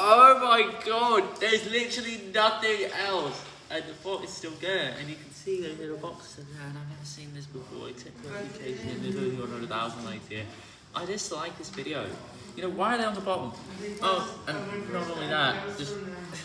Oh my god, there's literally nothing else. And the fort is still there, and you can see those little boxes in there, and I've never seen this before, except for application, and there's only 100,000 likes here. I dislike this video. You know, why are they on the bottom? Oh, and not only that, just